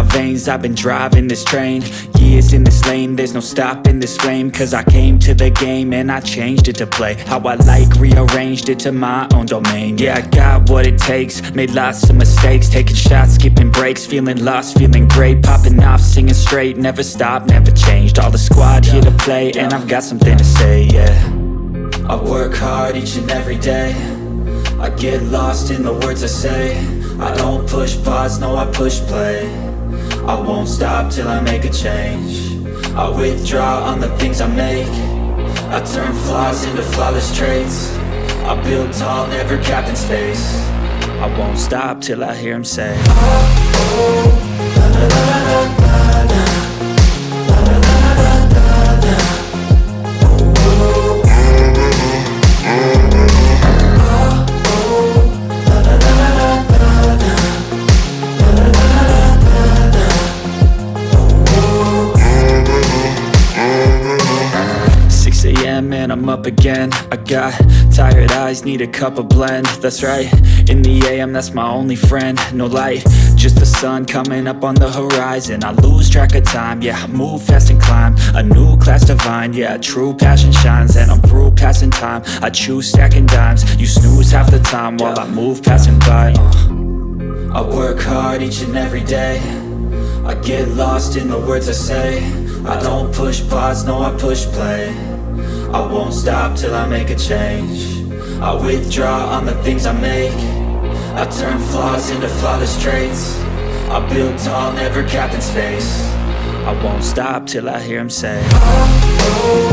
lanes I've been driving this train. Years in this lane There's no stopping this flame. Cause I came to the game And I changed it to play How I like Rearranged it to my own domain. Yeah, I got what it takes Made lots of mistakes. Taking shots, skipping breaks Feeling lost, feeling great. Popping off, singing straight Never stopped, never changed. All the squad here to play And I've got something to say, yeah. I work hard each and every day. I get lost in the words I say. I don't push pause, no I push play I won't stop till I make a change. I withdraw on the things I make. I turn flaws into flawless traits. I build tall, never capped in space. I won't stop till I hear him say oh, oh, oh, a.m. and I'm up again. I got tired eyes, need a cup of blend. That's right, in the AM that's my only friend. No light, just the sun coming up on the horizon. I lose track of time, yeah, move fast and climb. A new class divine, yeah, true passion shines. And I'm through passing time, I choose stacking dimes. You snooze half the time while I move passing by. Uh. I work hard each and every day. I get lost in the words I say I don't push pause, no I push play. I won't stop till I make a change. I withdraw on the things I make. I turn flaws into flawless traits. I build tall, never capped in space. I won't stop till I hear him say. oh, oh.